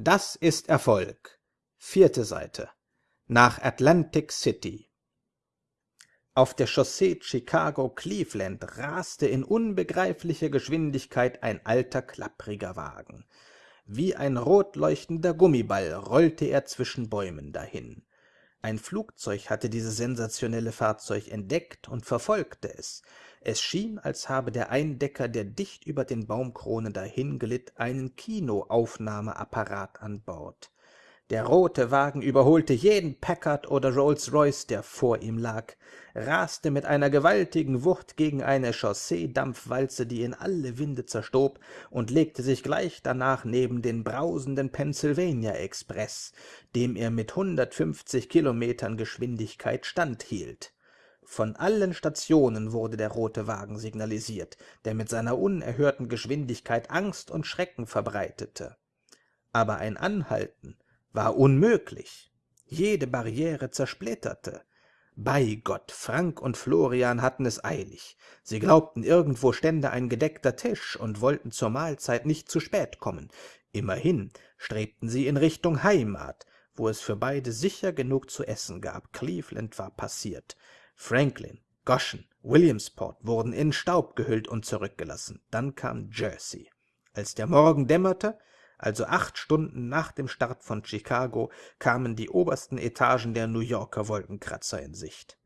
Das ist Erfolg. Vierte Seite. Nach Atlantic City. Auf der Chaussee Chicago-Cleveland raste in unbegreiflicher Geschwindigkeit ein alter, klappriger Wagen. Wie ein rot leuchtender Gummiball rollte er zwischen Bäumen dahin. Ein Flugzeug hatte dieses sensationelle Fahrzeug entdeckt und verfolgte es. Es schien, als habe der Eindecker, der dicht über den Baumkronen dahinglitt, einen Kinoaufnahmeapparat an Bord. Der rote Wagen überholte jeden Packard oder Rolls-Royce, der vor ihm lag, raste mit einer gewaltigen Wucht gegen eine Chausseedampfwalze, die in alle Winde zerstob, und legte sich gleich danach neben den brausenden Pennsylvania Express, dem er mit hundertfünfzig Kilometern Geschwindigkeit standhielt. Von allen Stationen wurde der rote Wagen signalisiert, der mit seiner unerhörten Geschwindigkeit Angst und Schrecken verbreitete. Aber ein Anhalten war unmöglich. Jede Barriere zersplitterte. Bei Gott, Frank und Florian hatten es eilig. Sie glaubten, irgendwo stände ein gedeckter Tisch und wollten zur Mahlzeit nicht zu spät kommen. Immerhin strebten sie in Richtung Heimat, wo es für beide sicher genug zu essen gab. Cleveland war passiert. Franklin, Goshen, Williamsport wurden in Staub gehüllt und zurückgelassen. Dann kam Jersey. Als der Morgen dämmerte, also acht Stunden nach dem Start von Chicago, kamen die obersten Etagen der New Yorker Wolkenkratzer in Sicht.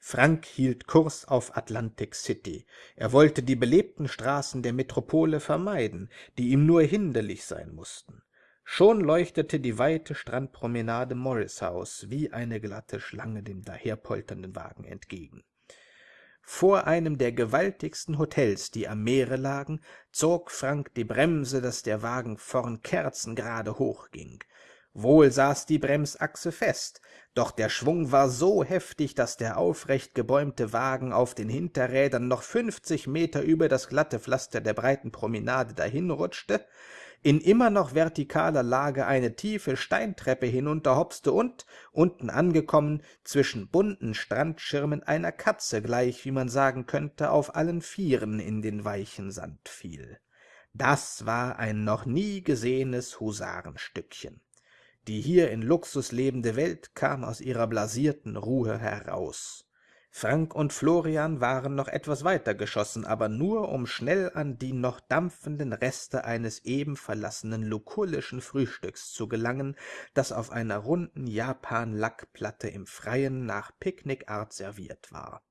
Frank hielt Kurs auf Atlantic City. Er wollte die belebten Straßen der Metropole vermeiden, die ihm nur hinderlich sein mussten. Schon leuchtete die weite Strandpromenade Morris House wie eine glatte Schlange dem daherpolternden Wagen entgegen. Vor einem der gewaltigsten Hotels, die am Meere lagen, zog Frank die Bremse, dass der Wagen vorn kerzengerade hochging. Wohl saß die Bremsachse fest, doch der Schwung war so heftig, dass der aufrecht gebäumte Wagen auf den Hinterrädern noch fünfzig Meter über das glatte Pflaster der breiten Promenade dahinrutschte, in immer noch vertikaler Lage eine tiefe Steintreppe hinunterhopste und, unten angekommen, zwischen bunten Strandschirmen einer Katze gleich, wie man sagen könnte, auf allen Vieren in den weichen Sand fiel. Das war ein noch nie gesehenes Husarenstückchen. Die hier in Luxus lebende Welt kam aus ihrer blasierten Ruhe heraus. Frank und Florian waren noch etwas weiter geschossen, aber nur, um schnell an die noch dampfenden Reste eines eben verlassenen lukullischen Frühstücks zu gelangen, das auf einer runden Japan-Lackplatte im Freien nach Picknickart serviert war.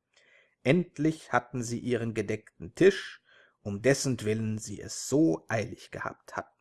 Endlich hatten sie ihren gedeckten Tisch, um dessentwillen sie es so eilig gehabt hatten.